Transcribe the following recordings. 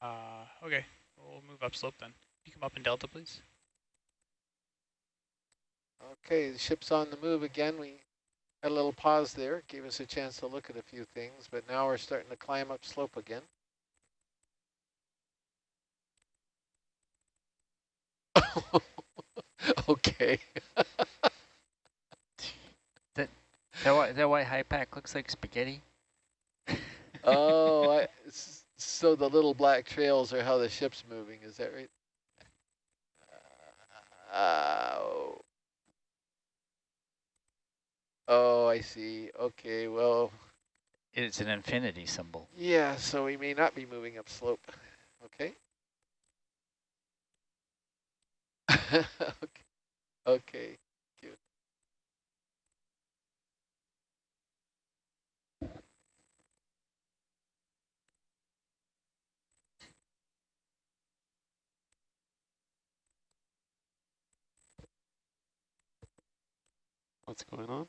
Uh, okay, we'll move upslope then. You come up in delta, please. Okay, the ship's on the move again. We had a little pause there, gave us a chance to look at a few things, but now we're starting to climb up slope again. okay. That white, that white high pack looks like spaghetti. oh, I, so the little black trails are how the ship's moving, is that right? Uh, oh. oh, I see. Okay, well. It's an infinity symbol. Yeah, so we may not be moving up slope. Okay. okay. Okay. What's going on?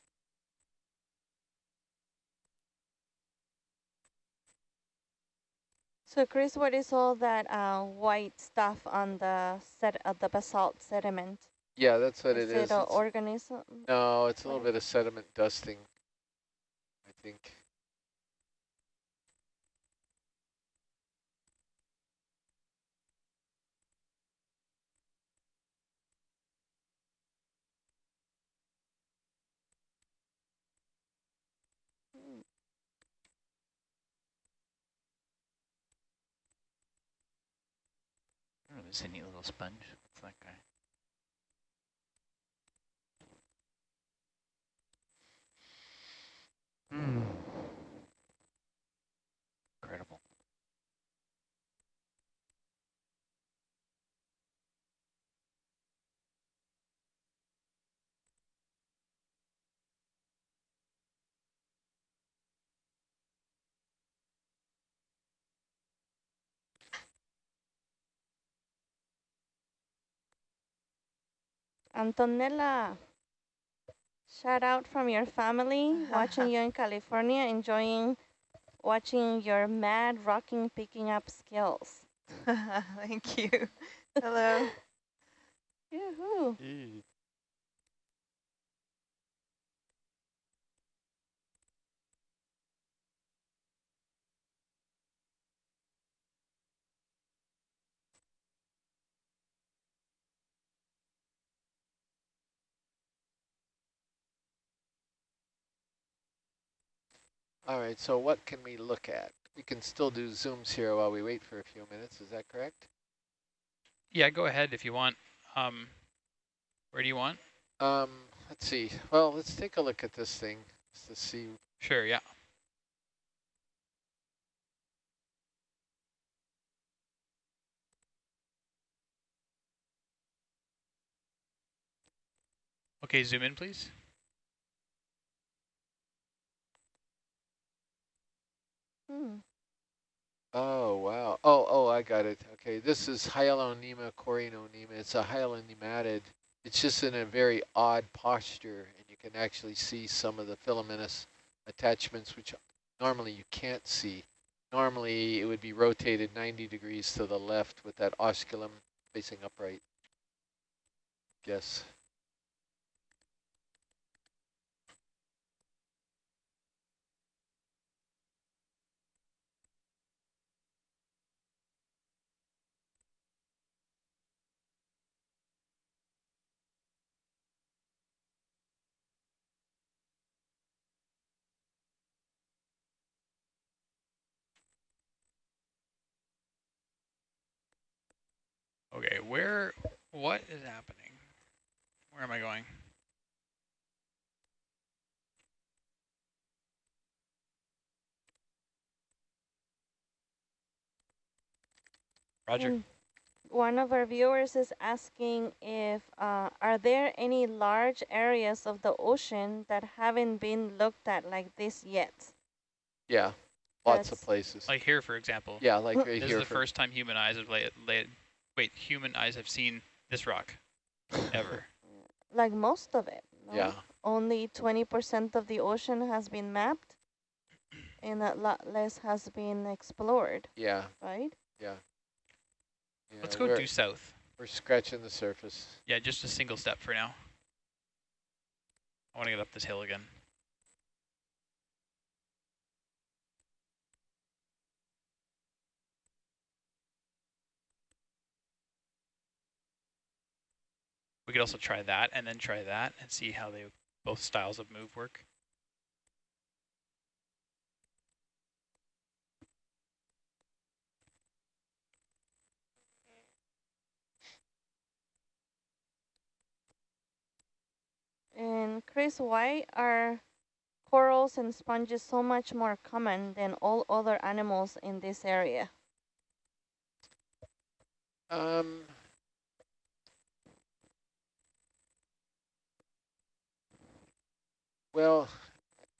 So Chris, what is all that uh, white stuff on the set of the basalt sediment? Yeah, that's what is it is. Is It an organism? No, it's a little bit of sediment dusting, I think. There's a neat little sponge. What's that guy? Hmm. Incredible. Antonella, shout out from your family, watching you in California, enjoying watching your mad rocking picking up skills. Thank you. Hello. Yoo-hoo. All right, so what can we look at? We can still do zooms here while we wait for a few minutes, is that correct? Yeah, go ahead if you want. Um, where do you want? Um, let's see. Well, let's take a look at this thing just to see. Sure, yeah. Okay, zoom in, please. Hmm. Oh, wow. Oh, oh, I got it. Okay, this is Hyalonema Corynonema. It's a hyalonematid. It's just in a very odd posture, and you can actually see some of the filamentous attachments, which normally you can't see. Normally, it would be rotated 90 degrees to the left with that osculum facing upright. Guess. Okay, where, what is happening? Where am I going? Roger. Mm. One of our viewers is asking if, uh, are there any large areas of the ocean that haven't been looked at like this yet? Yeah, lots That's of places. Like here, for example. yeah, like right here. This is the first time human eyes have laid, laid, wait, human eyes have seen this rock, ever. Like most of it. no? Yeah. Only 20% of the ocean has been mapped and a lot less has been explored, Yeah, right? yeah. Yeah, Let's go due south. We're scratching the surface. Yeah, just a single step for now. I want to get up this hill again. We could also try that and then try that and see how they both styles of move work. And Chris, why are corals and sponges so much more common than all other animals in this area? Um, well,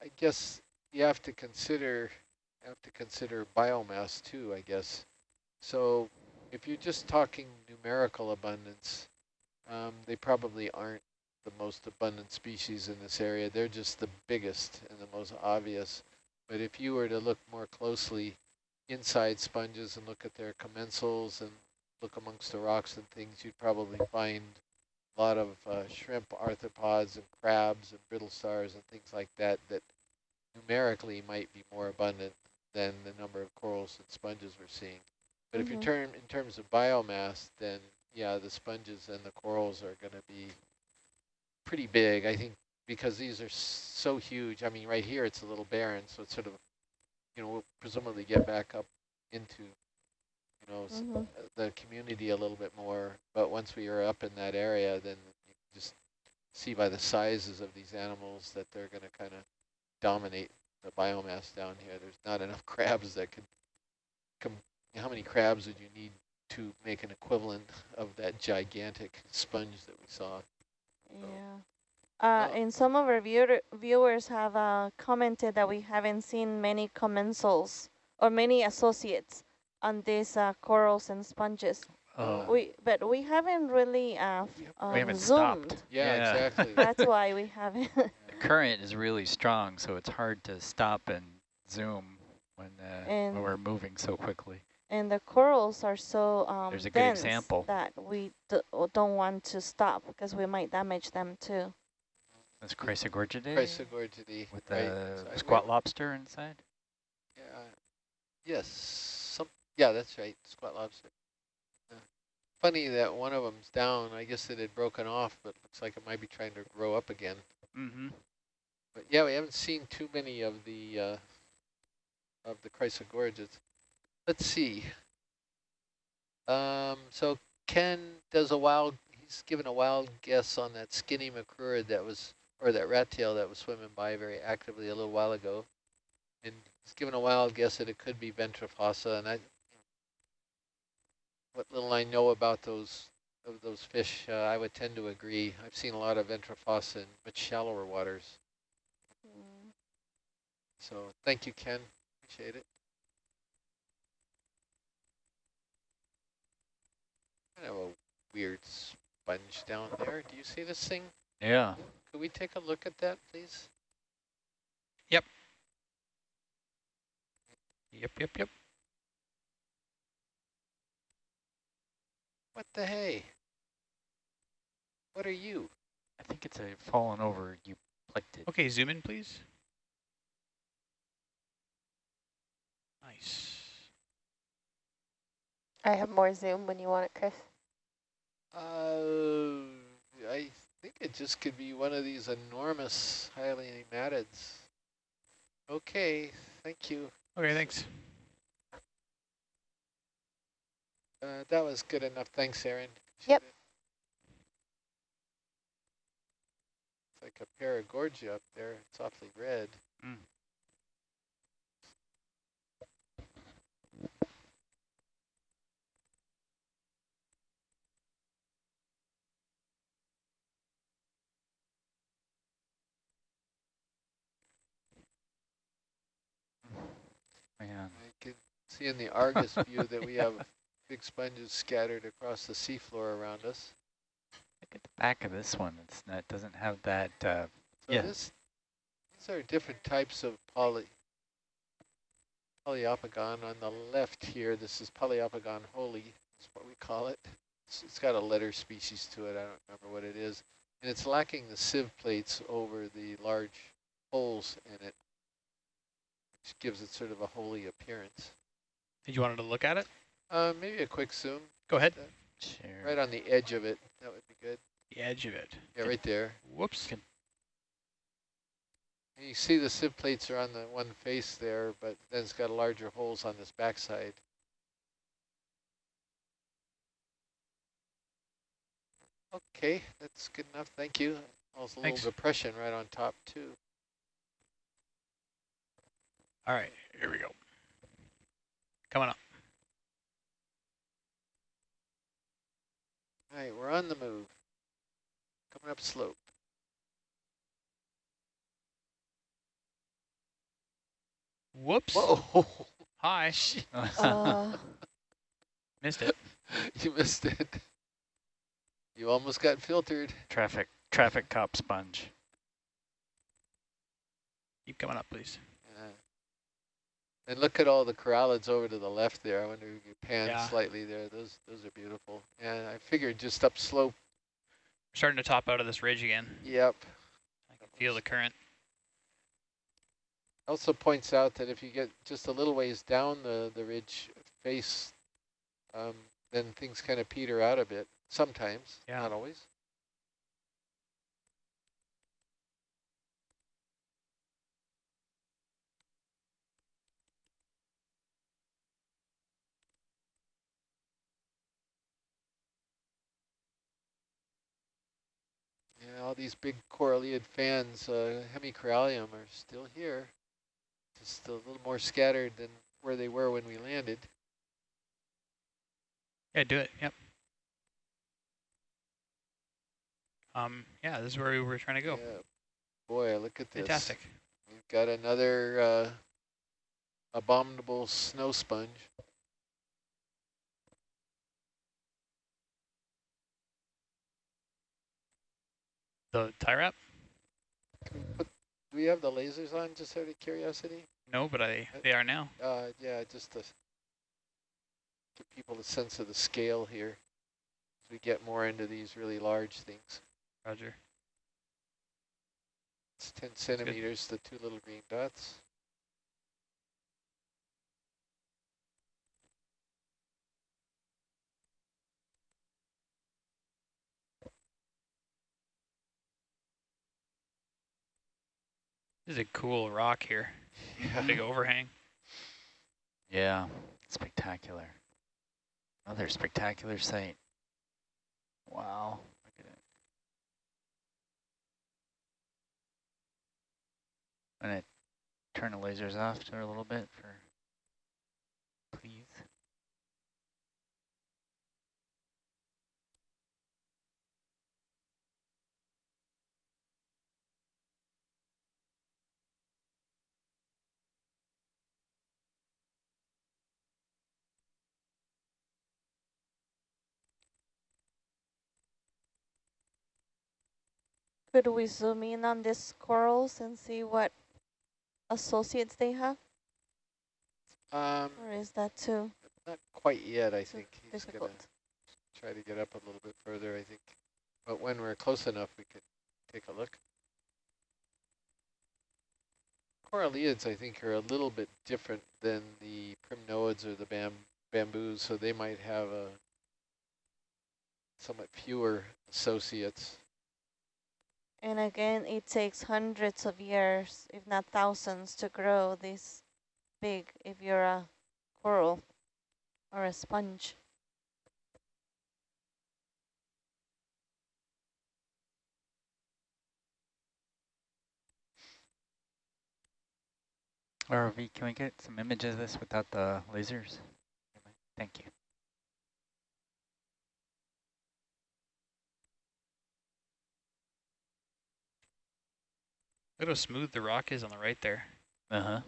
I guess you have to consider have to consider biomass too, I guess. So if you're just talking numerical abundance, um, they probably aren't the most abundant species in this area. They're just the biggest and the most obvious. But if you were to look more closely inside sponges and look at their commensals and look amongst the rocks and things, you'd probably find a lot of uh, shrimp, arthropods, and crabs, and brittle stars, and things like that, that numerically might be more abundant than the number of corals and sponges we're seeing. But if you Mhm. turn in terms of biomass, then yeah, the sponges and the corals are going to be pretty big, I think, because these are so huge. I mean, right here it's a little barren, so it's sort of, you know, we'll presumably get back up into, you know, s- Mhm. the community a little bit more. But once we are up in that area, then you can just see by the sizes of these animals that they're going to kind of dominate the biomass down here. There's not enough crabs that could come. How many crabs would you need to make an equivalent of that gigantic sponge that we saw? Yeah. Uh, and some of our viewer, viewers have uh, commented that we haven't seen many commensals or many associates on these uh, corals and sponges. Oh, We, but we haven't really uh, f- We um, haven't zoomed. stopped. Yeah, Yeah. exactly. That's why we haven't. the current is really strong, so it's hard to stop and zoom when, uh, when we're moving so quickly. and the corals are so um, There's a good example. that we d don't want to stop because we might damage them too. That's Chrysogorgidae Chrysogorgidae, with right? the So squat lobster inside. Yeah. Yes. Some. Yeah, that's right. Squat lobster. Yeah. Funny that one of them's down. I guess it had broken off, but looks like it might be trying to grow up again. Mm-hmm. But yeah, we haven't seen too many of the uh, of the chrysogorgids. Let's see. Um, so Ken does a wild. He's given a wild guess on that skinny macrurid that was, or that rat tail that was swimming by very actively a little while ago, and he's given a wild guess that it could be ventrifossa. And I, what little I know about those of those fish, uh, I would tend to agree. I've seen a lot of ventrifossa in much shallower waters. Mm. So thank you, Ken. Appreciate it. Kind of a weird sponge down there. Do you see this thing? Yeah. Could we take a look at that, please? Yep. Yep, yep, yep. What the hey? What are you? I think it's a fallen over You plucked it. Okay, zoom in, please. Nice. I have more zoom when you want it, Chris. Uh, I think it just could be one of these enormous hyalonematids. Okay, thank you. Okay, thanks. Uh, that was good enough. Thanks, Aaron. Yep. It's like a paragorgia up there. It's awfully red. Mm. Man. I can see in the Argus view that we have big sponges scattered across the seafloor around us. Look at the back of this one. It's not doesn't have that. Uh, So Yeah. this, these are different types of poly, poliopogon. On the left here, this is poliopogon holy. That's what we call it. It's, it's got a letter species to it. I don't remember what it is. And it's lacking the sieve plates over the large holes in it, which gives it sort of a holy appearance. Did you wanted to look at it? Uh, maybe a quick zoom. Go ahead. Sure. Right on the edge of it. That would be good. The edge of it. Yeah, right there. Whoops. And you see the sieve plates are on the one face there, but then it's got larger holes on this backside. Okay, that's good enough. Thank you. Also a Thanks. little depression right on top too. All right, here we go. Coming up. All right, we're on the move. Coming up slope. Whoops. Whoa, Hi. Uh, Missed it. you missed it. You almost got filtered. traffic, traffic cop sponge. Keep coming up, please. And look at all the coralliids over to the left there. I wonder if you pan Yeah. slightly there. Those those are beautiful. And I figured just up slope. We're starting to top out of this ridge again. Yep. I can feel the current. Also points out that if you get just a little ways down the, the ridge face, um, then things kind of peter out a bit. Sometimes, Yeah. not always. Yeah, all these big coralliid fans, uh, hemicorallium, are still here. Just a little more scattered than where they were when we landed. Yeah, do it. Yep. Um, yeah, this is where we were trying to go. Yeah. Boy, look at this. Fantastic. We've got another uh, abominable snow sponge. The tie wrap? Put, do we have the lasers on, just out of curiosity? No, but I they are now. Uh, yeah, just to give people a sense of the scale here as we get more into these really large things. Roger. It's 10 centimeters, the two little green dots. This is a cool rock here. Yeah. Big overhang. Yeah, spectacular. Another spectacular sight. Wow. Look at it. I'm gonna turn the lasers off for a little bit for, please. Could we zoom in on these corals and see what associates they have? Um, Or is that too not quite yet, I think. He's gonna try to get up a little bit further, I think. But when we're close enough, we could take a look. Coralliids, I think, are a little bit different than the primnoids or the bam bamboos, so they might have a somewhat fewer associates. And again, it takes hundreds of years, if not thousands, to grow this big if you're a coral or a sponge. ROV, can we get some images of this without the lasers? Thank you. Look at how smooth the rock is on the right there. Uh-huh.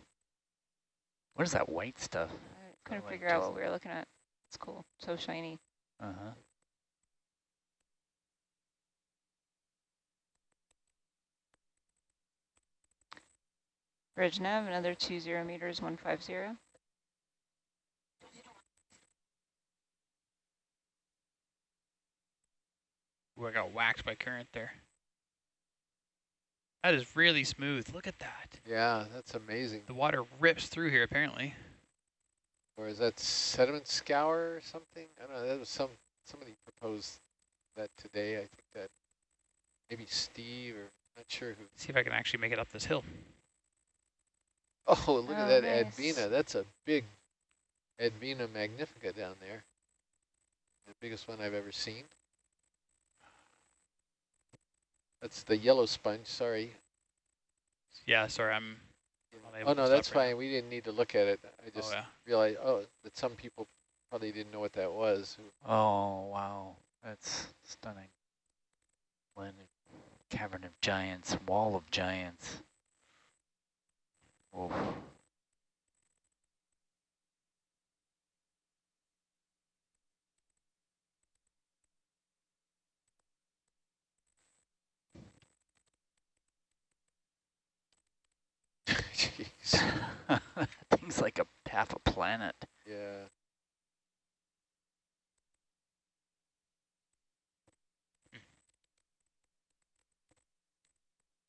What is that white stuff? I couldn't figure out what we were looking at. It's cool. So shiny. Uh-huh. Bridge nav, another two zero meters, one five zero. Ooh, I got whacked by current there. That is really smooth. Look at that. Yeah, that's amazing. The water rips through here apparently. Or is that sediment scour or something? I don't know. That was some somebody proposed that today. I think that maybe Steve or not sure who. See if I can actually make it up this hill. Oh, look Oh, at that nice. Advhena. That's a big Advhena magnifica down there. The biggest one I've ever seen. That's the yellow sponge. Sorry. Yeah, sorry, I'm Oh no, that's right now. fine. We didn't need to look at it. I oh just yeah. realized oh that some people probably didn't know what that was. Oh, wow. That's stunning. Land Cavern of Giants, Wall of Giants. Oof. Thing's like a half a planet. Yeah.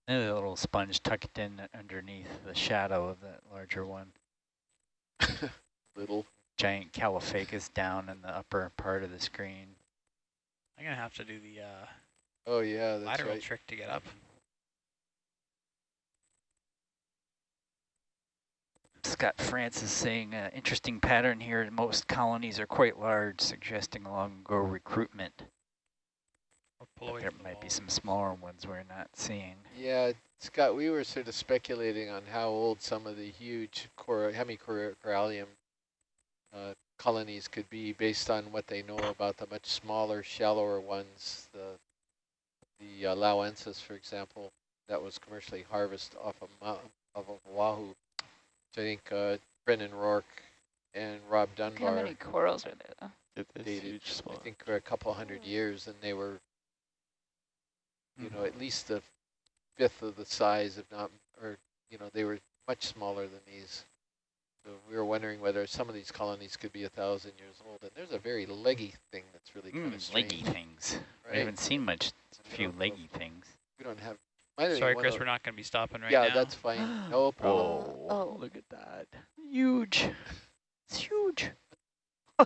And a little sponge tucked in underneath the shadow of that larger one. Little. Giant Caulophacus down in the upper part of the screen. I'm gonna have to do the uh, Oh yeah, that's lateral right. trick to get up. Scott Francis saying, uh, interesting pattern here. Most colonies are quite large, suggesting long-ago recruitment. But there might be some smaller ones we're not seeing. Yeah, Scott, we were sort of speculating on how old some of the huge cor hemicorallium uh, colonies could be based on what they know about the much smaller, shallower ones. The the uh, Lauensis, for example, that was commercially harvested off of, Mount, off of Oahu. So I think uh, Brendan Roark and Rob Dunbar. how many corals are there though. At this dated, huge I think, for a couple hundred years, and they were you know, at least a fifth of the size, if not, or, you know, they were much smaller than these. So we were wondering whether some of these colonies could be a thousand years old. And there's a very leggy thing that's really kind of Mm, strange. leggy things. right? We haven't seen much, We few leggy things. We don't have. Might Sorry, Chris, we're not gonna be stopping right yeah, now. Yeah, that's fine. No problem. Whoa, oh. look at that. Huge. It's huge.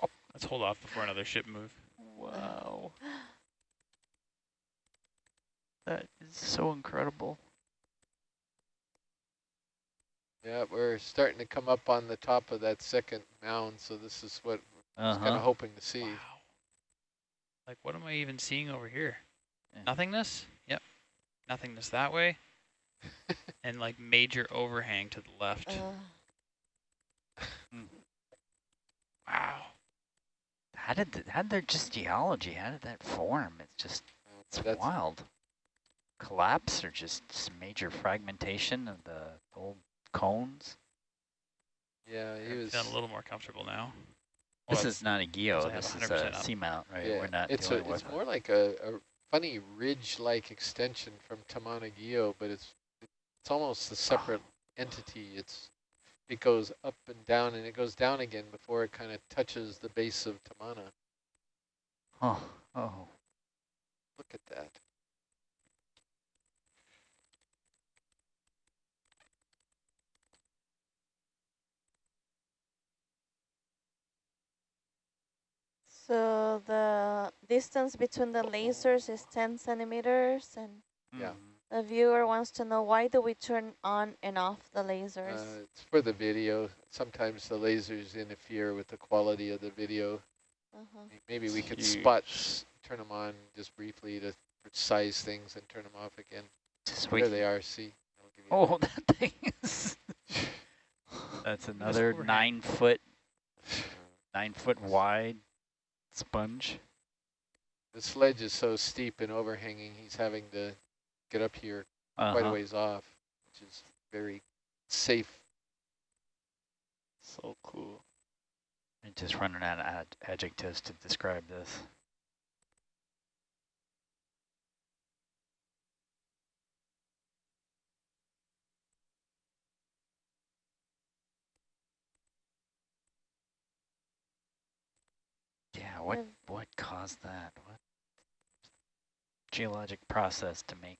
Wow. Let's hold off before another ship move. Wow. That is so incredible. Yeah, we're starting to come up on the top of that second mound, so this is what I was kind Uh-huh. of hoping to see. Wow. Like, what am I even seeing over here? Yeah. Nothingness? Yep. Nothingness that way. and like major overhang to the left. Uh, wow. How did th how did their just geology? How did that form? It's just it's That's- wild. Collapse or just s- major fragmentation of the old cones? Yeah, he was. feeling a little more comfortable now. This Well, is not a guyot. This is a up. seamount, right? Yeah, We're not it's a, it's with more like a, a funny ridge-like extension from Tamana Guyot, but it's it's almost a separate entity. It's it goes up and down, and it goes down again before it kind of touches the base of Tamana. Oh, oh. Look at that. So the distance between the lasers is 10 centimeters and Yeah. The viewer wants to know why do we turn on and off the lasers? Uh, it's for the video. Sometimes the lasers interfere with the quality of the video. uh-huh. Maybe we could Huge. spot, turn them on just briefly to size things and turn them off again. Just There they are. See. I'll give you Oh, that thing is. That's another nine foot, nine foot wide sponge. The sledge is so steep and overhanging, he's having to get up here Uh quite a ways off, which is very safe. So cool. I'm just running out of ad adjectives to describe this. Yeah, what what caused that? What geologic process to make?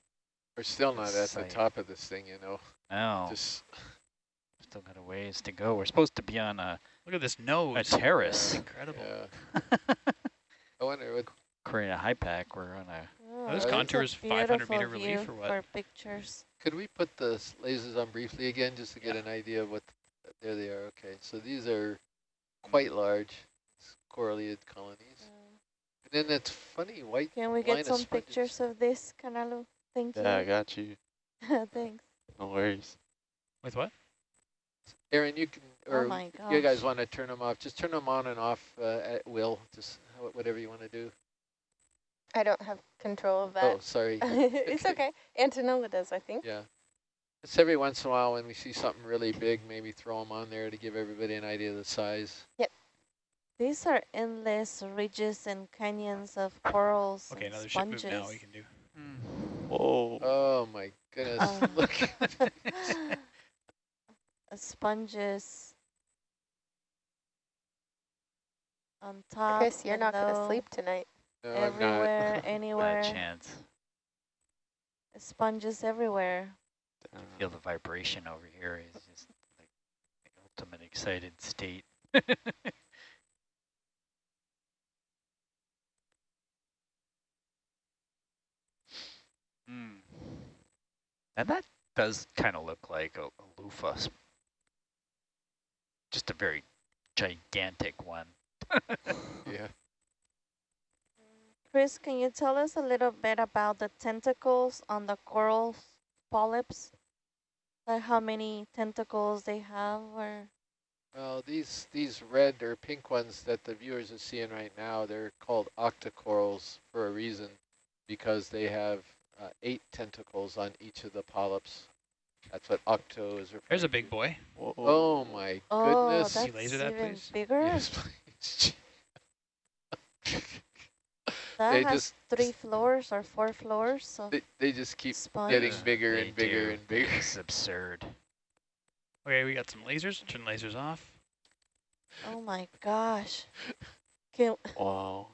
We're still not at the top of this thing, you know. No, Just still got a ways to go. We're supposed to be on a Look at this nose. A terrace. Incredible. yeah. I wonder what. Korea high pack. We're on a Oh, those it's a contours 500 meter beautiful relief view or what? For pictures. Could we put the lasers on briefly again, just to get Yeah. an idea of what? There they are. Okay, so these are quite large s- correlated colonies. Uh, And then it's funny white. Can we line get of some sponges. pictures of this, Kanalu? Thank Yeah, I got you. Thanks. No worries. With what? Aaron, you can, or oh my gosh. you guys want to turn them off? Just turn them on and off uh, at will. Just whatever you want to do. I don't have control of that. Oh, sorry. it's okay. Antonella does, I think. Yeah. Just every once in a while when we see something really big, maybe throw them on there to give everybody an idea of the size. These are endless ridges and canyons of corals Okay, and another ship move now we can do. Whoa. Oh my goodness. Um, Look. Sponges on top. Chris, you're not going to sleep tonight. no, I'm not. Everywhere, bad anywhere. chance. Sponges everywhere. Damn. Feel the vibration over here is just like the ultimate excited state. Hmm. And that does kind of look like a, a loofah. Just a very gigantic one. Yeah. Chris, can you tell us a little bit about the tentacles on the coral polyps? Like how many tentacles they have or Well, these these red or pink ones that the viewers are seeing right now, they're called octocorals for a reason, because they have uh, eight tentacles on each of the polyps. That's what octo is referring There's a to. big boy. Whoa. Oh my Oh, goodness. that's you laser that, please? bigger. Yes, please. That They has just- three floors or four floors So they, they just keep sponge. getting bigger they and bigger do. and bigger. It's absurd. Okay, we got some lasers. Turn lasers off. Oh my gosh. Can Wow.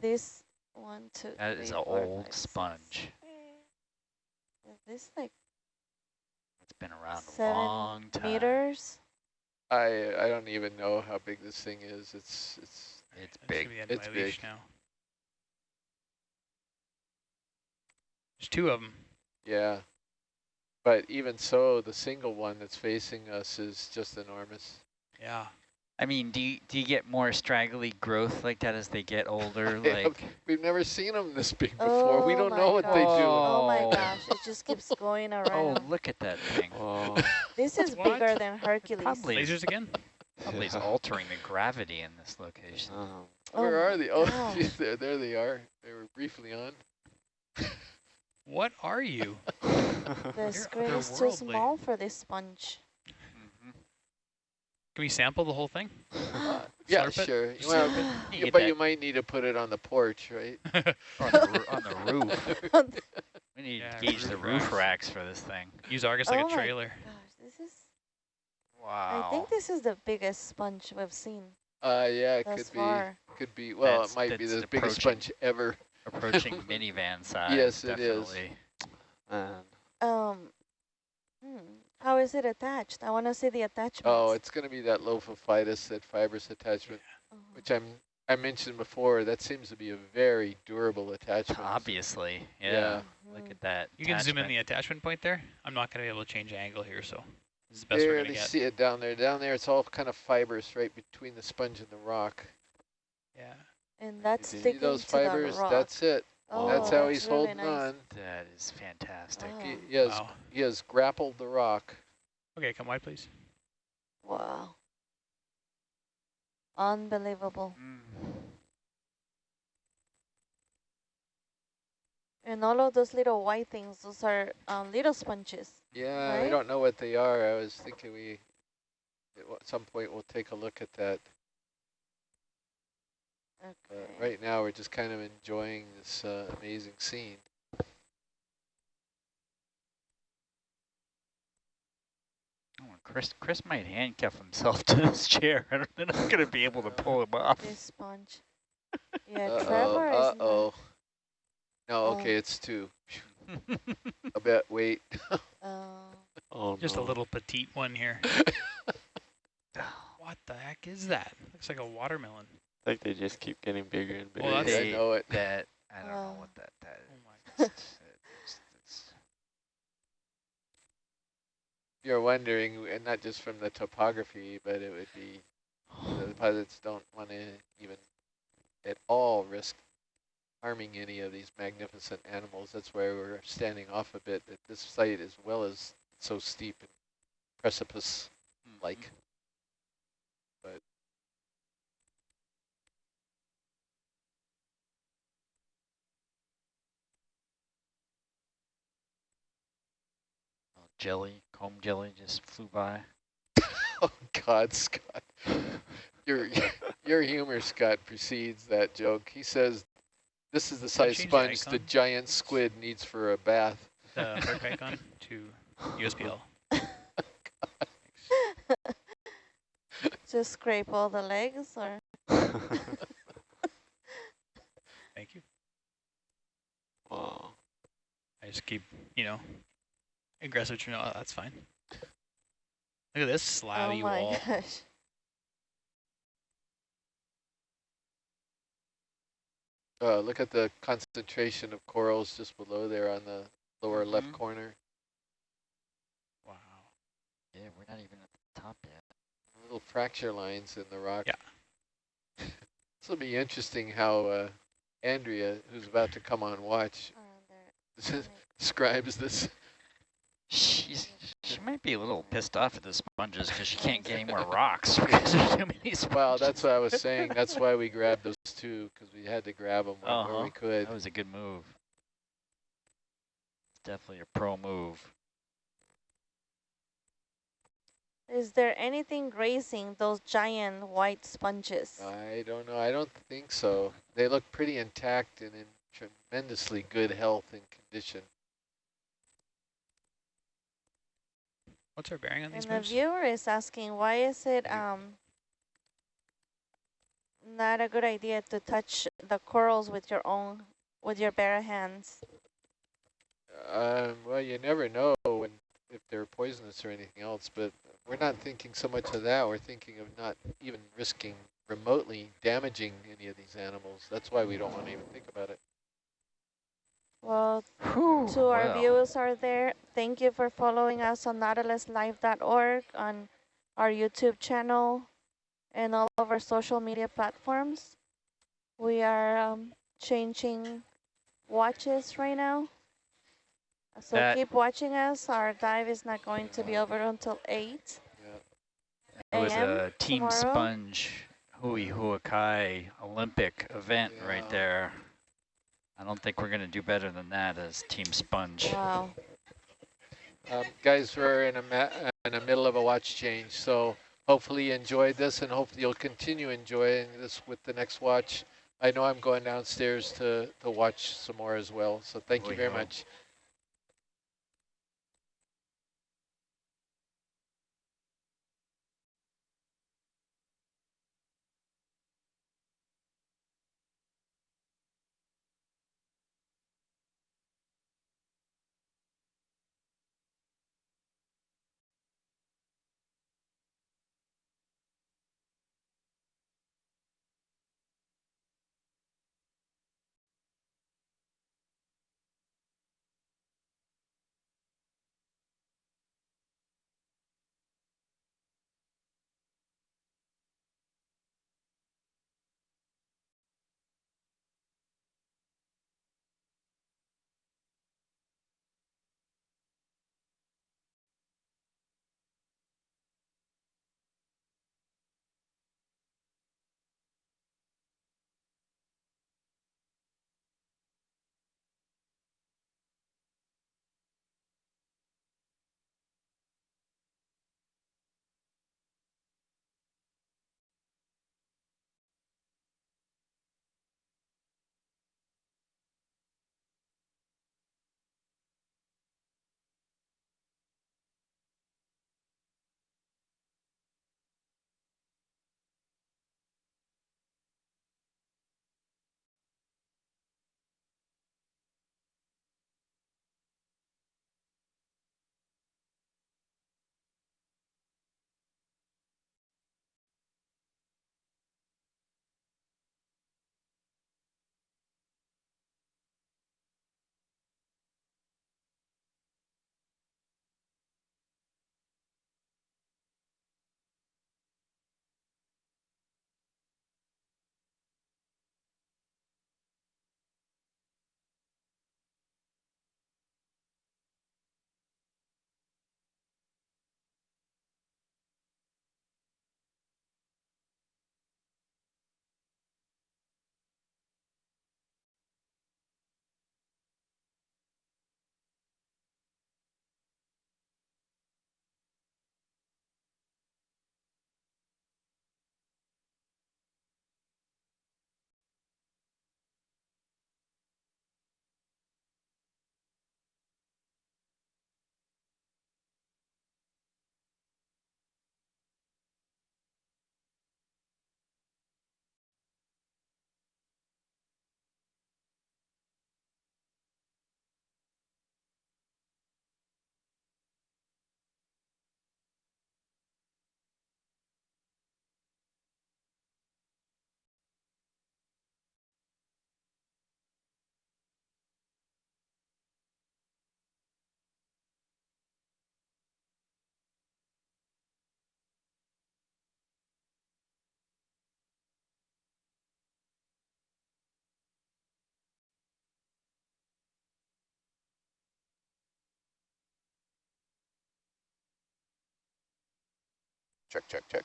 this one, two, That is three, an old five, six. sponge. Is this like It's been around a long time. meters? I I don't even know how big this thing is. It's it's It's big. gonna the end of It's my leash big. now. There's two of them. yeah. But even so, the single one that's facing us is just enormous. Yeah. I mean, do you, do you get more straggly growth like that as they get older? I like, We've never seen them this big before. Oh we Oh don't my know what they do. Oh Oh. my gosh, it just keeps going oh, around. oh, look at that thing. Whoa. Oh. This is What? bigger than Hercules. Probably Lasers again? probably is Yeah. altering the gravity in this location. Where Oh are they? Oh, geez, there, there they are. They were briefly on. What are you? The You're screen is too small for this sponge. Can we sample the whole thing? Uh, yeah, Slurp it? sure. Just Well. You but that you might need to put it on the porch, right? on, the, on the roof. We need Yeah, to gauge the roof roof racks. racks for this thing. Use Argus Oh like a trailer. Gosh, this is. Wow. I think this is the biggest sponge we've seen Uh, yeah, it could far. be. Could be. Well, That's- it might be the biggest approaching. sponge ever. Approaching minivan size. Yes, it is. definitely. man. Um, hmm, how is it attached? I want to see the attachment. Oh, it's going to be that lophophytous, that fibrous attachment, Uh-huh. which I'm I mentioned before. That seems to be a very durable attachment. Obviously. Yeah. Yeah. Look Mhm. at that. You can zoom in the attachment point there. I'm not going to be able to change angle here, so this is the best we're going Barely to get. see it down there. Down there, it's all kind of fibrous right between the sponge and the rock. Yeah. And that's See sticking those to fibers? the rock. That's it. Oh, That's how that's he's really holding nice. on. That is fantastic. Wow. He, he has Wow. he has grappled the rock. Okay, come wide, please. Wow. Unbelievable. Mm. And all of those little white things, those are um, little sponges. Yeah, I Right? don't know what they are. I was thinking we at some point we'll take a look at that. Okay. But right now we're just kind of enjoying this uh, amazing scene. Oh, Chris, Chris might handcuff himself to this chair. I don't, they're not going to be able to pull him off. This sponge. Yeah, Uh-oh, Trevor is not- uh-oh. No, Oh. okay, it's two. A bit, wait. Oh, Oh Just no. a little petite one here. what the heck is that? Looks like a watermelon. Like they just keep getting bigger and bigger. Well, I that's- know it. That, I don't know Oh. what that, that Oh my. It's- it's- You're wondering, and not just from the topography, but it would be, the pilots don't want to even at all risk harming any of these magnificent animals. That's why we're standing off a bit at this site as well as so steep and precipice-like. But jelly, comb jelly just flew by. Oh God, Scott. Your your humor, Scott, precedes that joke. He says, "This is the size change the sponge the giant squid needs for a bath." The Herc icon to USBL. just scrape all the legs or? Thank you. wow. I just keep, you know, aggressive. You know, oh, that's fine. Look at this oh slabby my wall. gosh. Uh, look at the concentration of corals just below there on the lower left Mhm. corner. Wow. Yeah, we're not even at the top yet. Little fracture lines in the rock. Yeah. this will be interesting how uh, Andrea, who's about to come on watch, Oh, describes this. She's, she might be a little pissed off at the sponges because she can't get any more rocks because there's too many sponges. Well, that's what I was saying. That's why we grabbed those two, because we had to grab them where, where Uh-huh. we could. That was a good move. It's definitely a pro move. Is there anything grazing those giant white sponges? I don't know. I don't think so. They look pretty intact and in tremendously good health and condition. What's our bearing on these and these the moves? viewer is asking, why is it um not a good idea to touch the corals with your own, with your bare hands? Um, well, you never know when if they're poisonous or anything else, but we're not thinking so much of that. We're thinking of not even risking remotely damaging any of these animals. That's why we don't want to even think about it. Well, Whew, to our well. viewers are there, thank you for following us on nautiluslive.org, on our YouTube channel, and all of our social media platforms. We are um, changing watches right now. So That- keep watching us. Our dive is not going to be over until 8 It was a Team tomorrow. Sponge Hui Huakai Olympic event Yeah. right there. I don't think we're going to do better than that as Team Sponge. Wow. Um, guys, we're in a in the middle of a watch change, so hopefully you enjoyed this, and hopefully you'll continue enjoying this with the next watch. I know I'm going downstairs to to watch some more as well. So thank you very hope. much. Check, check, check.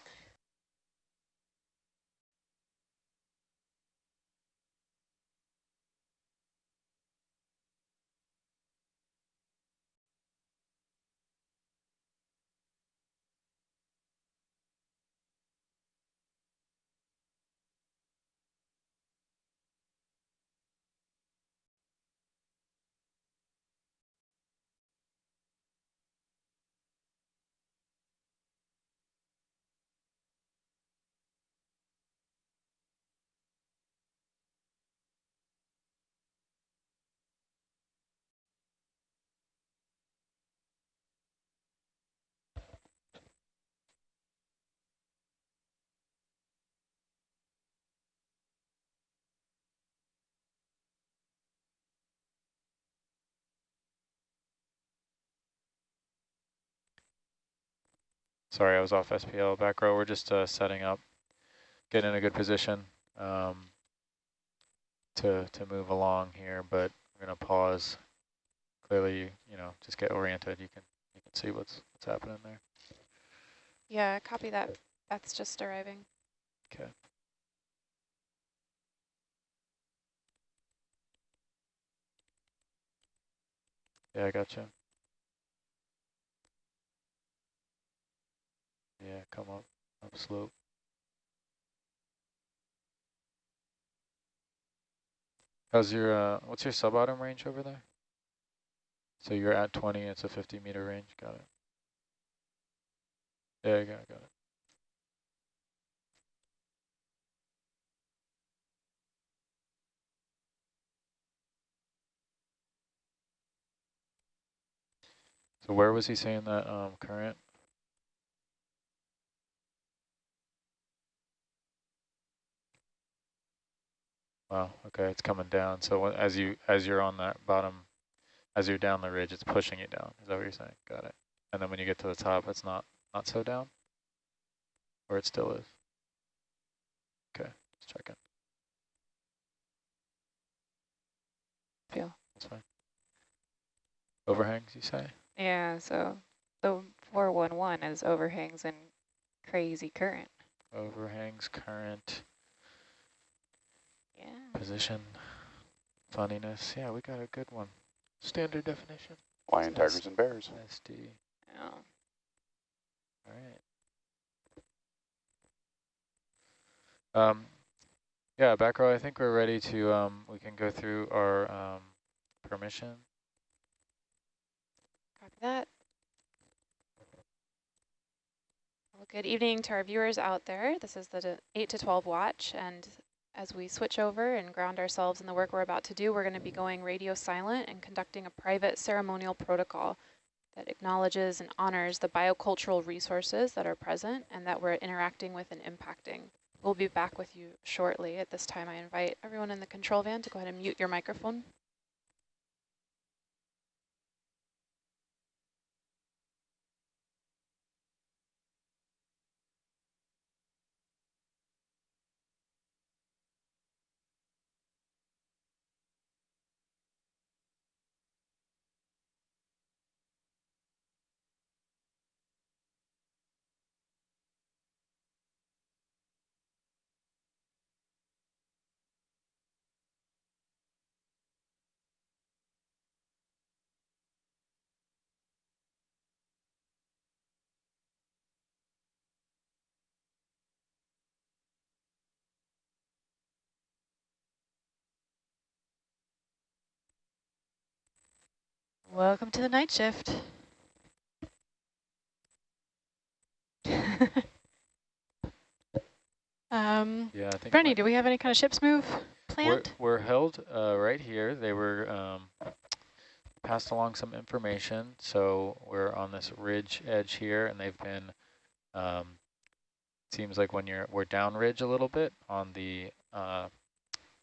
Sorry, I was off SPL back row. We're just uh, setting up, getting in a good position um, to to move along here, but we're gonna pause. Clearly, you know, just get oriented. You can you can see what's what's happening there. Yeah, copy that. That's just arriving. Okay. Yeah, I gotcha. Yeah, come up, up slope. How's your, uh, what's your sub-bottom range over there? So you're at 20, it's a 50 meter range, got it. Yeah, I got, got it. So where was he saying that um, current? Wow, okay, it's coming down. So as you as you're on that bottom, as you're down the ridge, it's pushing you down. Is that what you're saying? Got it. And then when you get to the top, it's not not so down, or it still is. Okay, let's check it. Feel. That's fine. Overhangs, you say? Yeah, so the 411 is overhangs and crazy current. Overhangs, current. Yeah. Position, funniness. Yeah, we got a good one. Standard definition. Lion, tigers, and bears. SD. Yeah. All right. Um, yeah, back row, I think we're ready to, um, we can go through our um, permission. Copy that. Well, good evening to our viewers out there. This is the 8 to 12 watch, and as we switch over and ground ourselves in the work we're about to do, we're going to be going radio silent and conducting a private ceremonial protocol that acknowledges and honors the biocultural resources that are present and that we're interacting with and impacting. We'll be back with you shortly. At this time, I invite everyone in the control van to go ahead and mute your microphone. Welcome to the night shift. um, Yeah, I think. Brenny, do we have any kind of ships move We're, planned? we're held uh, right here. They were um, passed along some information. So we're on this ridge edge here, and they've been, um, seems like when you're, we're down ridge a little bit on the uh,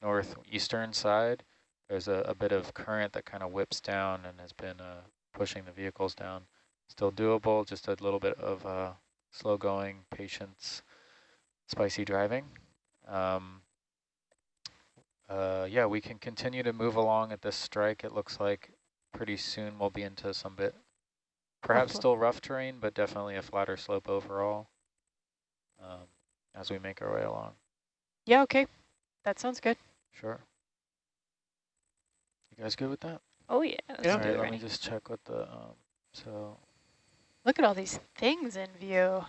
northeastern side. There's a, a bit of current that kind of whips down and has been uh, pushing the vehicles down. Still doable, just a little bit of uh, slow going, patience, spicy driving. Um, uh, yeah, we can continue to move along at this strike. It looks like pretty soon we'll be into some bit, perhaps still rough terrain, but definitely a flatter slope overall. um, as we make our way along. Yeah, okay. That sounds good. Sure. You guys good with that? Oh, yeah. Let's All do right, it, let Rennie. me just check what the, um, so Look at all these things in view.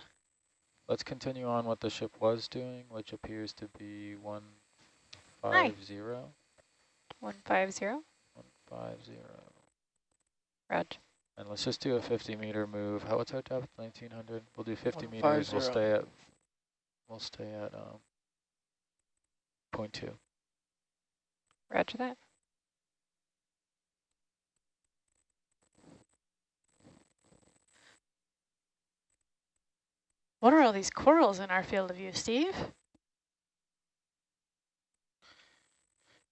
let's continue on what the ship was doing, which appears to be one Hi. five zero, 150. one five zero. Rog. And let's just do a 50 meter move. How, what's our depth? 1900? We'll do 50 One meters. We'll stay at, we'll stay at, um, point two. Roger that. What are all these corals in our field of view, Steve?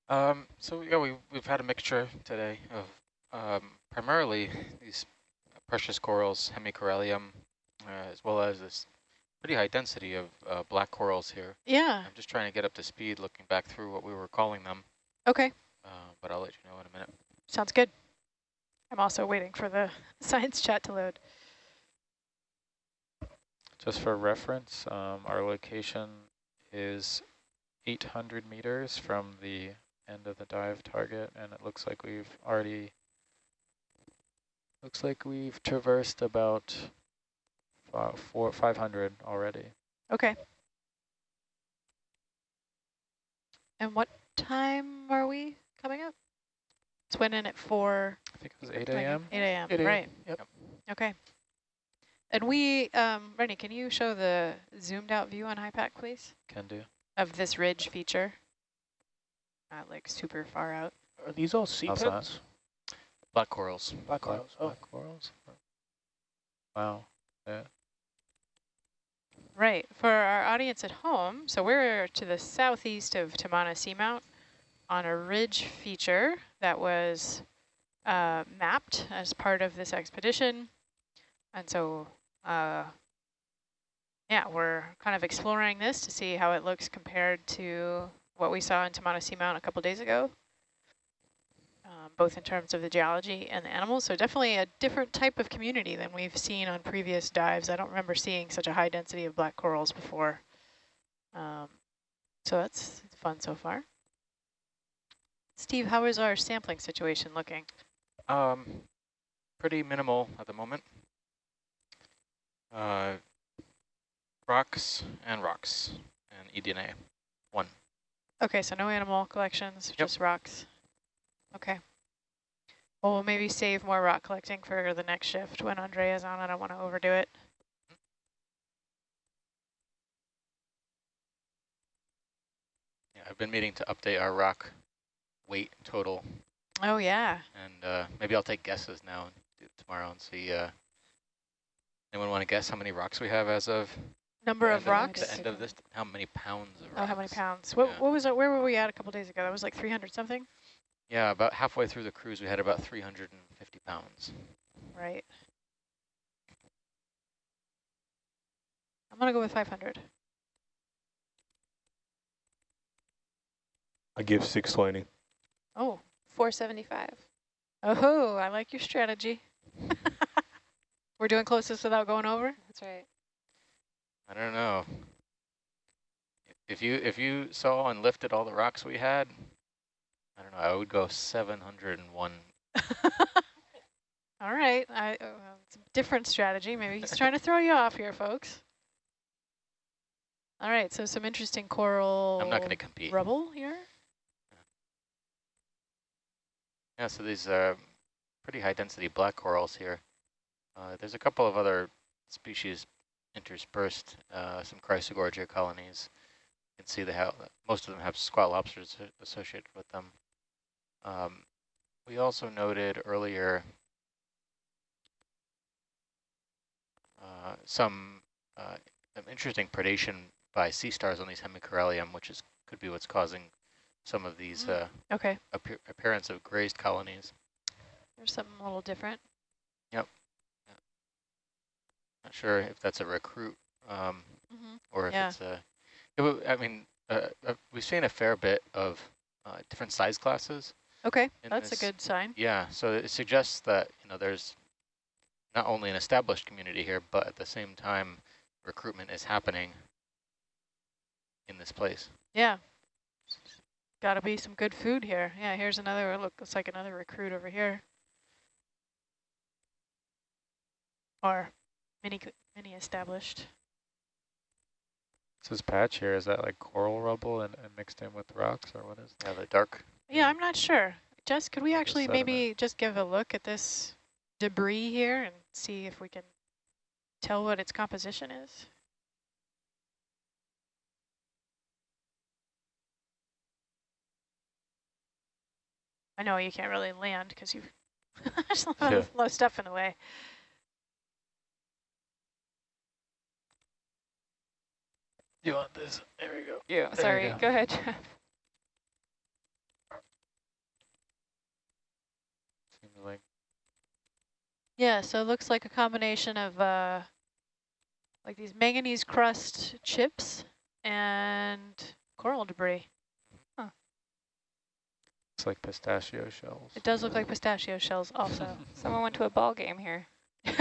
Um, so yeah, we we've had a mixture today of um, primarily these precious corals, hemicorallium, uh, as well as this pretty high density of uh, black corals here. Yeah. I'm just trying to get up to speed, looking back through what we were calling them, Okay. uh, but I'll let you know in a minute. Sounds good. I'm also waiting for the science chat to load. Just for reference, um, our location is 800 meters from the end of the dive target, and it looks like we've already, looks like we've traversed about fi- four, 500 already. Okay. And what time are we coming up? It's went in at 4. I think it was 8 a.m. 8 a.m. 8 a.m., Right. yep. Okay. And we, um, Rennie, can you show the zoomed out view on HYPACK, please, Can do. of this ridge feature? Not like super far out. Are these all sea How's pens? Black corals. Black Black, corals. Oh, black corals? Wow. Yeah. Right. For our audience at home, so we're to the southeast of Tamana Seamount on a ridge feature that was uh, mapped as part of this expedition. And so, uh, yeah, we're kind of exploring this to see how it looks compared to what we saw in Tamana Seamount a couple days ago, um, both in terms of the geology and the animals. So definitely a different type of community than we've seen on previous dives. I don't remember seeing such a high density of black corals before. Um, so that's fun so far. Steve, how is our sampling situation looking? Um, pretty minimal at the moment. Uh, rocks and rocks and eDNA. One. Okay, so no animal collections, Yep. just rocks. Okay. Well, we'll maybe save more rock collecting for the next shift when Andrea's on. I don't want to overdo it. Yeah, I've been meaning to update our rock weight total, Oh, yeah. and uh, maybe I'll take guesses now and do it tomorrow and see. Uh, anyone want to guess how many rocks we have as of Number the of end rocks? The end of this, how many pounds of Oh, how many pounds? What, Yeah. what was it? Where were we at a couple days ago? That was like 300 something? Yeah, about halfway through the cruise, we had about 350 pounds. Right. I'm going to go with 500. I give 620. Oh, 475. oh, I like your strategy. We're doing closest without going over? That's right. I don't know. If you if you saw and lifted all the rocks we had, I don't know. I would go 701. All right, I, uh, it's a different strategy. Maybe he's trying to throw you off here, folks. All right, so some interesting coral I'm not going to compete. rubble here. Yeah, so these are pretty high density black corals here. Uh, there's a couple of other species interspersed, uh, some chrysogorgia colonies. You can see they have, most of them have squat lobsters associated with them. Um, we also noted earlier uh, some, uh, some interesting predation by sea stars on these hemicorallium, which is could be what's causing some of these Mm. uh, Okay, appear appearance of grazed colonies. there's something a little different. Not sure if that's a recruit um, Mm -hmm. or if Yeah. it's a. it I mean, uh, uh, we've seen a fair bit of uh, different size classes. Okay, that's this. a good sign. Yeah, so it suggests that you know there's not only an established community here, but at the same time, recruitment is happening in this place. Yeah. Got to be some good food here. Yeah, here's another, look, looks like another recruit over here. Or mini, mini established. So this patch here, is that like coral rubble and, and mixed in with rocks or what is Yeah, the dark. Yeah, I'm not sure. Jess, could we Like actually sediment. maybe just give a look at this debris here and see if we can tell what its composition is? I know you can't really land because you've there's a lot, Yeah. of, lot of stuff in the way. You want this? There we go. Yeah, you sorry. go. Go ahead, Jeff. Like Yeah, so it looks like a combination of uh, like these manganese crust chips and coral debris. it's like pistachio shells. It does look like pistachio shells also. Someone went to a ball game here.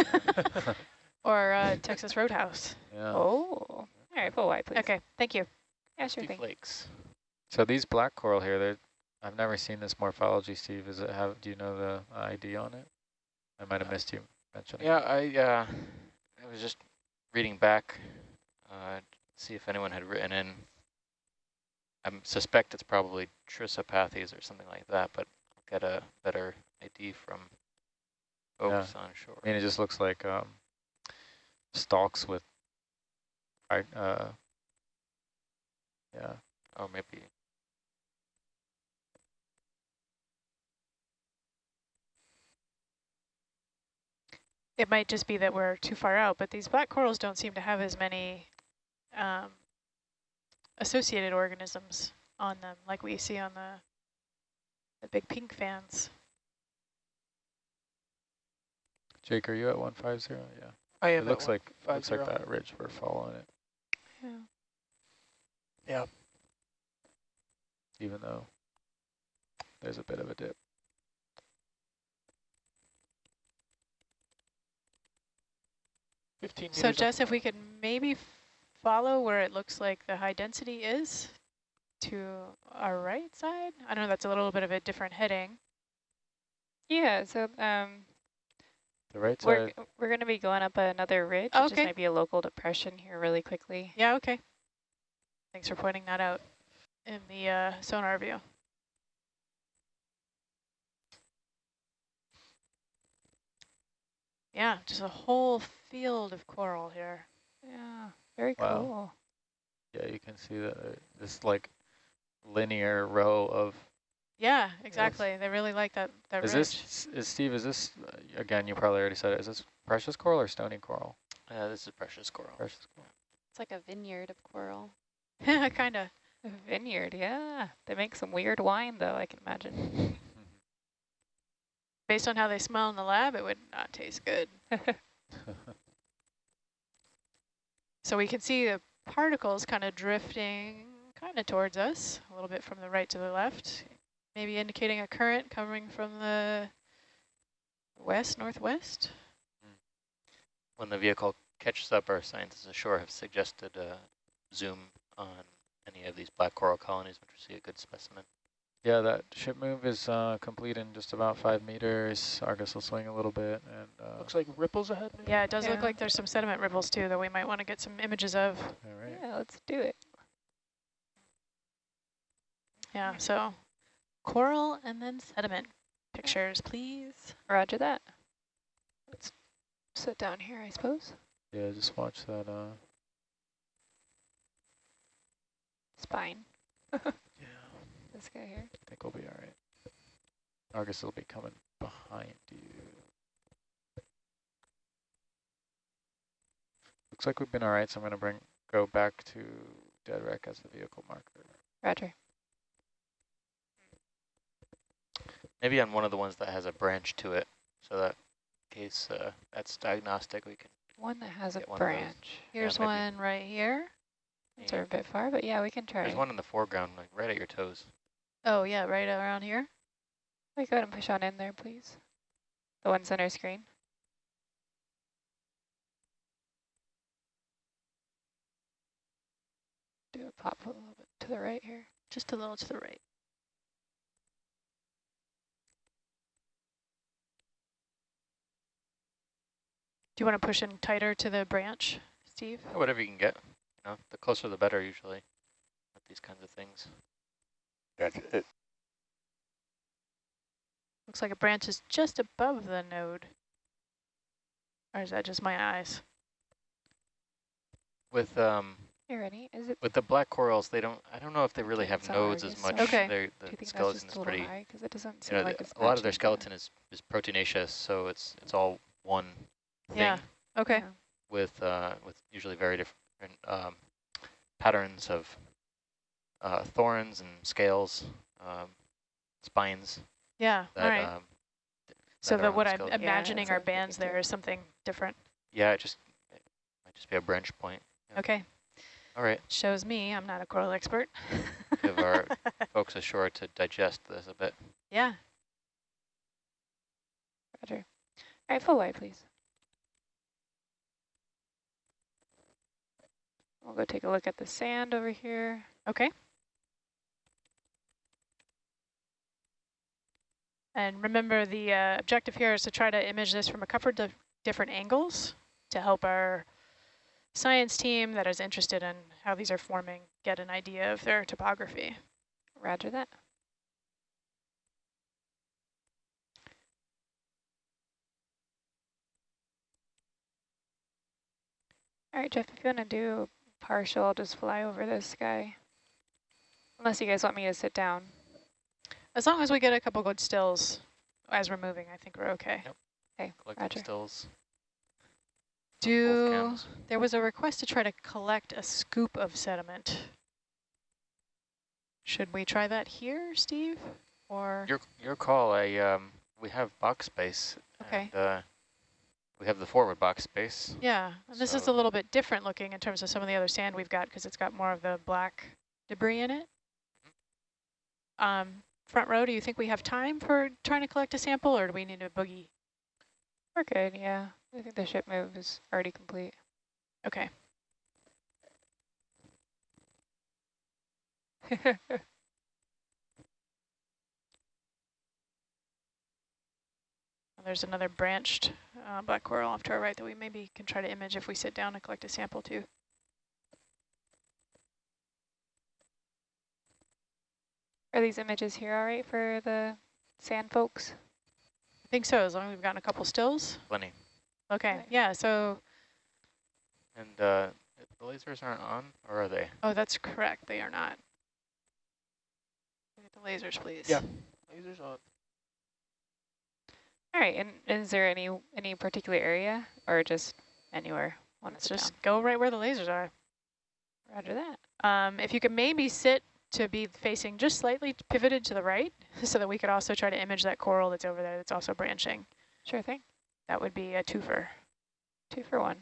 or uh, Texas Roadhouse. yeah. Oh. All right, pull wide, please. Okay, thank you. Yeah, sure Few thing. flakes. So these black coral here, they're, I've never seen this morphology, Steve. Is it have? Do you know the ID on it? I might have missed you mentioning. Yeah, I uh, I was just reading back, uh, see if anyone had written in. I suspect it's probably Trissopathes or something like that, but I'll get a better ID from folks on shore. I mean, it just looks like um, stalks with, I uh, yeah. or maybe It might just be that we're too far out, but these black corals don't seem to have as many um, associated organisms on them like we see on the the big pink fans. Jake, are you at 150? Yeah. I am. It am. looks like five looks like that ridge we're following it, Yeah. Yeah. even though there's a bit of a dip. Fifteen. So. Jess, if we could maybe follow where it looks like the high density is to our right side. I don't know that's a little bit of a different heading. Yeah, so um, The right we're, we're going to be going up another ridge. It just Okay. might be a local depression here really quickly. Yeah, okay. Thanks for pointing that out in the uh, sonar view. Yeah, just a whole field of coral here. Yeah, very Wow. cool. Yeah, you can see that uh, this like linear row of. Yeah, exactly. They really like that, that Is ridge. this is Steve? Is this uh, again? You probably already said it. Is this precious coral or stony coral? uh, this is precious coral. Precious coral. It's like a vineyard of coral. kind of. A vineyard, yeah. They make some weird wine, though, I can imagine. Based on how they smell in the lab, it would not taste good. So we can see the particles kind of drifting kind of towards us, a little bit from the right to the left, maybe indicating a current coming from the west, northwest. Hmm. When the vehicle catches up, our scientists ashore have suggested a zoom on any of these black coral colonies, which we see a good specimen. Yeah, that ship move is uh, complete in just about five meters. Argus will swing a little bit, and uh, Looks like ripples ahead. Maybe? Yeah, it does look like there's some sediment ripples too that we might want to get some images of. all right. Yeah, let's do it. Yeah, so coral and then sediment pictures, please. Roger that. Let's sit down here, I suppose. Yeah, just watch that. Uh, Spine. yeah, This guy here. I think we'll be all right. Argus will be coming behind you. Looks like we've been all right, so I'm gonna bring go back to dead reck as the vehicle marker. Roger. Maybe on one of the ones that has a branch to it, so that in case uh, that's diagnostic, we can. One that has a Get one of those. branch. Here's maybe. one right here. Those are a bit far, but yeah, we can try. There's one in the foreground, like right at your toes. Oh yeah, right around here. We go ahead and push on in there, please. The one center screen. Do it. pop a little bit to the right here. Just a little to the right. Do you want to push in tighter to the branch, Steve? Whatever you can get. You know, the closer the better usually with these kinds of things. Gotcha. It, Looks like a branch is just above the node. Or is that just my eyes? With um You ready? Is it? with the black corals, they don't. I don't know if they really have nodes as much. Okay. They're- Do The you think that's skeleton just is a little pretty. high? Because it doesn't You seem know, like the- it's a lot of their skeleton is is proteinaceous, so it's it's all one thing Yeah. Okay. Yeah. with uh with usually very different um patterns of uh thorns and scales, um spines Yeah. that All right. um so that are that what I'm skeleton. Yeah, imagining that's our what I'm thinking bands there too. something different. Yeah, it just it might just be a branch point. Yeah. Okay. All right. Shows me I'm not a coral expert. Give our folks ashore to digest this a bit. yeah. Roger. All right, full wide, please. We'll go take a look at the sand over here. Okay. And remember the uh, objective here is to try to image this from a couple of different angles to help our science team that is interested in how these are forming get an idea of their topography. Roger that. All right, Jeff, if you want to do partial, I'll just fly over this guy. Unless you guys want me to sit down. As long as we get a couple good stills as we're moving, I think we're okay. Yep. Okay, Collective Roger. stills. Do there was a request to try to collect a scoop of sediment. Should we try that here, Steve? Or Your your call. I um we have box space. Okay. And, uh, we have the forward box space. yeah, and this is a little bit different looking in terms of some of the other sand we've got because it's got more of the black debris in it. Um, front row, do you think we have time for trying to collect a sample, or do we need a boogie? We're good, yeah. I think the ship move is already complete. Okay. There's another branched uh, black coral off to our right that we maybe can try to image if we sit down and collect a sample too. Are these images here all right for the sand folks? I think so, as long as we've gotten a couple stills. Plenty. Okay, Okay. yeah, so, And uh, the lasers aren't on, or are they? oh, that's correct, they are not. Look at the lasers, please. Yeah. Lasers on. All right, and is there any any particular area or just anywhere? Let's to just go right where the lasers are. Roger that. Um, if you could maybe sit to be facing just slightly pivoted to the right so that we could also try to image that coral that's over there that's also branching. Sure thing. That would be a twofer. Two for one.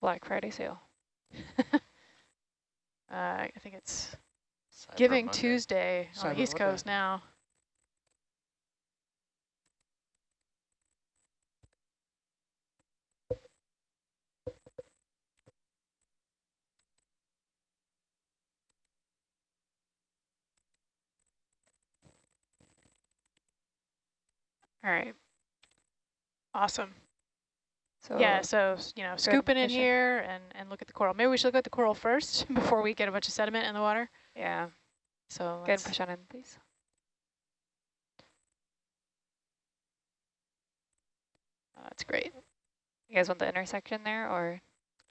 Black Friday sale. Uh, I think it's Cyber Giving Monday. Tuesday on the East Monday. Coast now. All right. Awesome. So yeah, so, you know, scooping in here and, and look at the coral. Maybe we should look at the coral first before we get a bunch of sediment in the water. yeah, So good. let's- Push on in, please. uh, that's great. You guys want the intersection there, or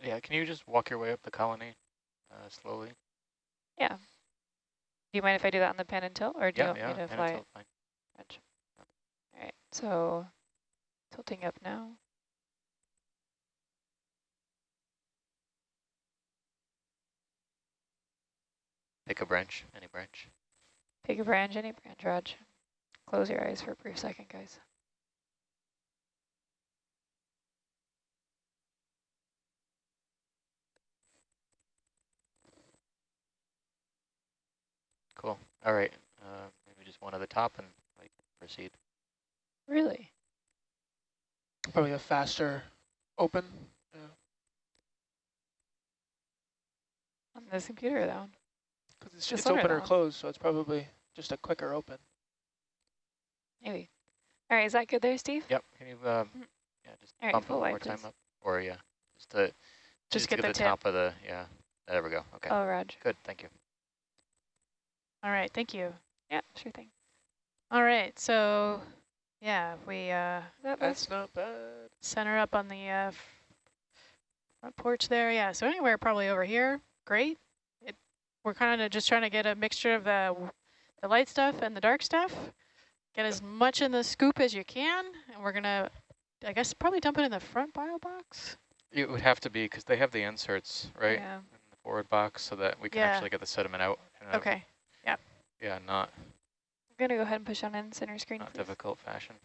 Yeah, can you just walk your way up the colony uh, slowly? Yeah. Do you mind if I do that on the pen and tilt, or do yeah, you want yeah. me to and fly it's it? all fine. Roger. So tilting up now. Pick a branch, any branch. Pick a branch, any branch, Raj. Close your eyes for a brief second, guys. Cool. All right. Uh, maybe just one at the top and like proceed. Really? Probably a faster open. Yeah. On on this computer though? Because it's, The it's sonar open or though. closed, so it's probably just a quicker open. Maybe. All right, is that good there, Steve? Yep. Can you, um, Mm. yeah, just All right, bump it full one more time please. up? Or, yeah, just to, Just to get the the tip. top of the, yeah. There we go. Okay. Oh, Raj. Good. Thank you. All right, thank you. Yeah, sure thing. All right, so yeah, we uh, That That's not bad. center up on the uh, front porch there. Yeah, so anywhere probably over here, great. It, we're kind of just trying to get a mixture of the the light stuff and the dark stuff. Get as much in the scoop as you can, and we're gonna, I guess, probably dump it in the front bio box. It would have to be because they have the inserts, right? Yeah. In the forward box so that we can Yeah. actually get the sediment out. Okay. Yep. Yeah, not, I'm going to go ahead and push on in center screen, not please. difficult fashion.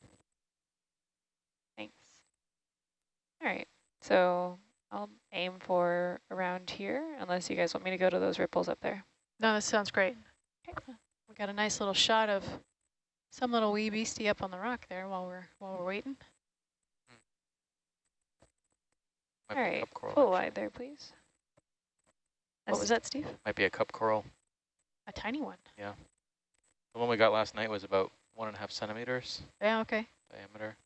Thanks. All right, so I'll aim for around here, unless you guys want me to go to those ripples up there. No, that sounds great. We got a nice little shot of some little wee beastie up on the rock there while we're while we're waiting. Might All be a right, cup coral, full actually. wide there, please. What was that, Steve? Might be a cup coral. A tiny one. Yeah. The one we got last night was about one and a half centimeters Yeah. Okay. diameter.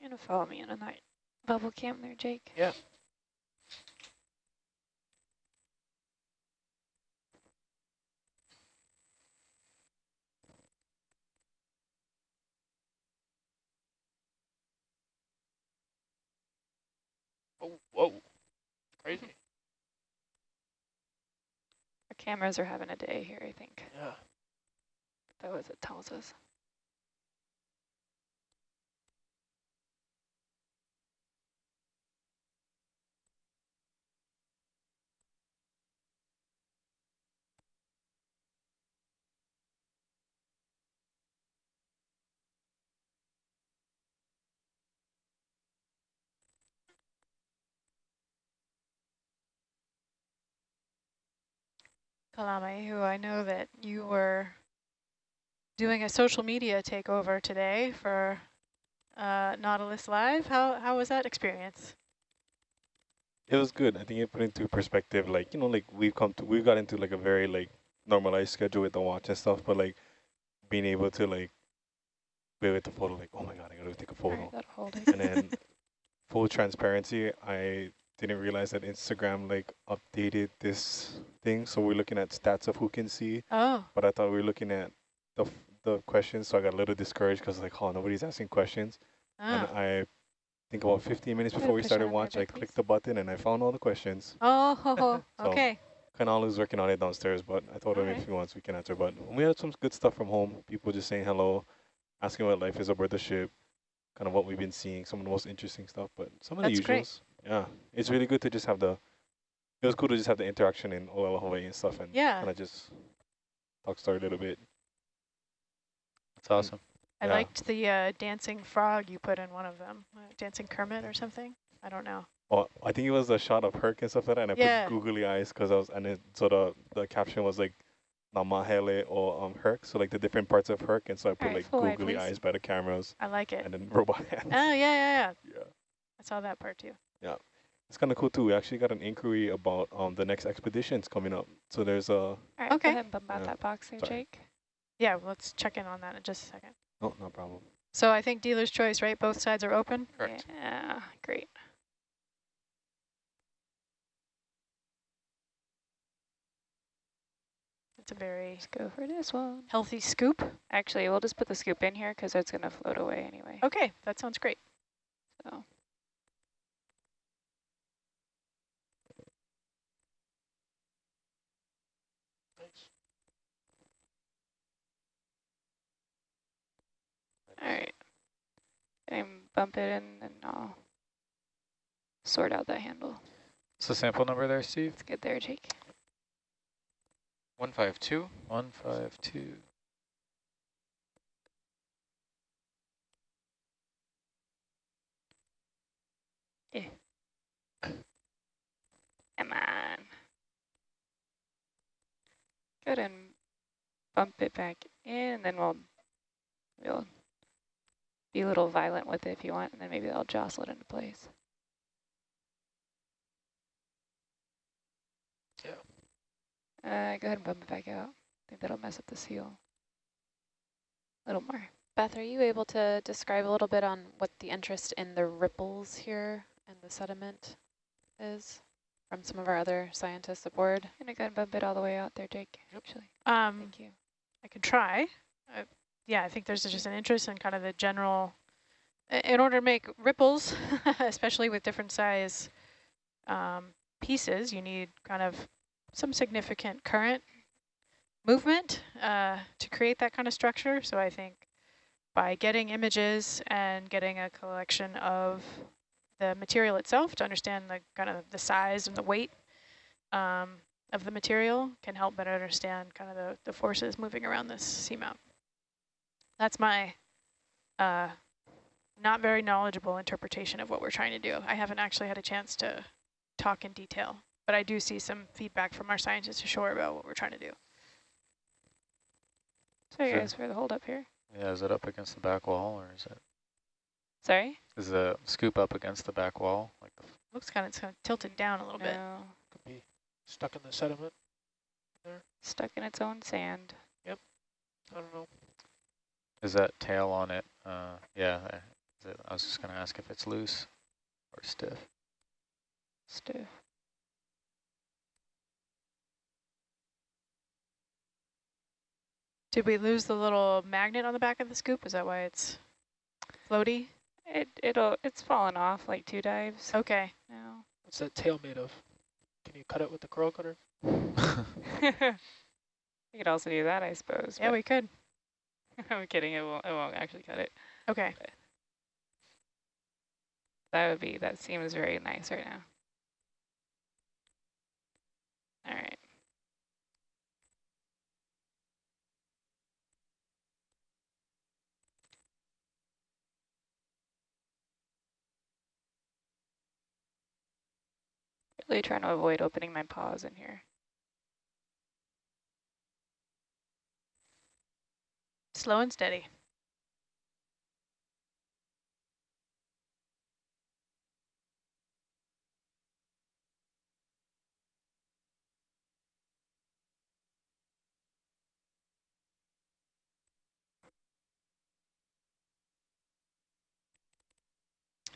You're to follow me in on that bubble cam there, Jake? Yeah. Oh, whoa. Crazy. Cameras are having a day here, I think. Yeah. That was it tells us. Kalame, who I know that you were doing a social media takeover today for uh, Nautilus Live. How how was that experience? It was good. I think it put into perspective, like, you know, like we've come to, we've got into like a very like normalized schedule with the watch and stuff, but like being able to like be with the photo, like, oh my God, I gotta take a photo. right. And then full transparency, I didn't realize that Instagram like updated this thing. So we're looking at stats of who can see, Oh, but I thought we were looking at the, f- the questions. So I got a little discouraged because like, oh, nobody's asking questions. And ah. I think about 15 minutes before we started there, watch, I clicked the button and I found all the questions. oh, ho, So- okay. Kanal is working on it downstairs, but I told him Alright. if he wants, we can answer. But we had some good stuff from home. People just saying hello, asking what life is aboard the ship, kind of what we've been seeing, some of the most interesting stuff. But some of That's the great. Usuals, yeah, it's really good to just have the. It was cool to just have the interaction in OL Hawaii and stuff, and Yeah. kind of just talk story a little bit. That's awesome. I Yeah. liked the uh, dancing frog you put in one of them. Uh, dancing Kermit or something. I don't know. Oh, I think it was a shot of Herc and stuff like that, and I Yeah. put googly eyes because I was, and it, so the the caption was like, Namahele or um Herc, so like the different parts of Herc, and so I put Alright, like googly please. eyes by the cameras, I like it. and then robot hands. Oh, yeah, yeah, yeah. yeah. I saw that part too. It's kind of cool too. We actually got an inquiry about um the next expeditions coming up. So there's a All right, Okay. go ahead and bump out Yeah. that box there, Sorry. Jake. Yeah, let's check in on that in just a second. oh no problem. So I think dealer's choice, right? Both sides are open. Correct. Yeah, great. It's a very Let's go for this one. healthy scoop. Actually, we'll just put the scoop in here because it's going to float away anyway. Okay, that sounds great. So All right. And bump it in and I'll sort out that handle. What's the sample number there, Steve? It's good there, Jake. 152. 152. Eh. Come on. Go ahead and bump it back in, and then we'll we'll be a little violent with it if you want, and then maybe I'll jostle it into place. Yeah. Uh, go ahead and bump it back out. I think that'll mess up the seal. A little more. Beth, are you able to describe a little bit on what the interest in the ripples here and the sediment is from some of our other scientists aboard? I'm going to go ahead and bump it all the way out there, Jake, yep. actually. Um, Thank you. I could try. Uh, yeah, I think there's just an interest in kind of the general, in order to make ripples, especially with different size um, pieces, you need kind of some significant current movement uh, to create that kind of structure. So I think by getting images and getting a collection of the material itself to understand the kind of the size and the weight um, of the material can help better understand kind of the, the forces moving around this seamount. That's my uh, not very knowledgeable interpretation of what we're trying to do. I haven't actually had a chance to talk in detail, but I do see some feedback from our scientists ashore about what we're trying to do. Sorry Sure. guys for the hold up here. Yeah, is it up against the back wall or is it, Sorry? is the scoop up against the back wall? Like the Looks kind of, it's kind of tilted down a little bit. No, Could be stuck in the sediment there. stuck in its own sand. Yep. I don't know. Is that tail on it? Uh, yeah, I- is it- I was just going to ask if it's loose or stiff. Stiff. Did we lose the little magnet on the back of the scoop? Is that why it's floaty? It it'll it's fallen off like two dives Okay. now. What's that tail made of? Can you cut it with the curl cutter? we could also do that, I suppose. Yeah, we could. I'm kidding. It won't. It won't actually cut it. Okay. That would be. That seems very nice right now. All right. Really trying to avoid opening my paws in here. Slow and steady.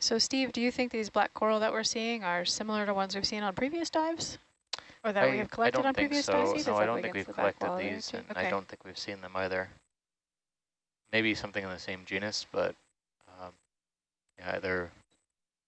So Steve, do you think these black coral that we're seeing are similar to ones we've seen on previous dives? Or that we have I collected on previous so. dives? No, I don't think we've collected these, and Okay. I don't think we've seen them either. Maybe something in the same genus, but um, yeah, they're